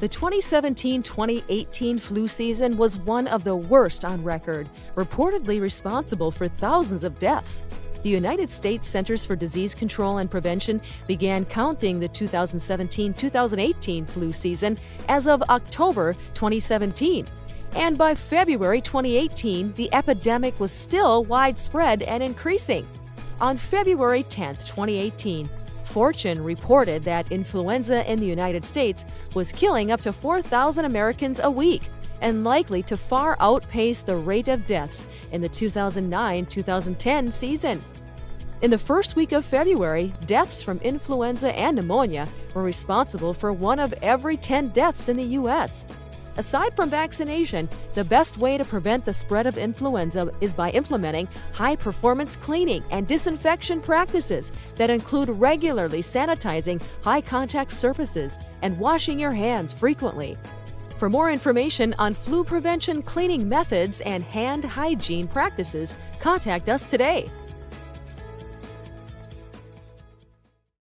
The 2017 2018 flu season was one of the worst on record, reportedly responsible for thousands of deaths. The United States Centers for Disease Control and Prevention began counting the 2017 2018 flu season as of October 2017. And by February 2018, the epidemic was still widespread and increasing. On February 10, 2018, Fortune reported that influenza in the United States was killing up to 4,000 Americans a week and likely to far outpace the rate of deaths in the 2009 2010 season. In the first week of February, deaths from influenza and pneumonia were responsible for one of every 10 deaths in the U.S. Aside from vaccination, the best way to prevent the spread of influenza is by implementing high performance cleaning and disinfection practices that include regularly sanitizing high contact surfaces and washing your hands frequently. For more information on flu prevention cleaning methods and hand hygiene practices, contact us today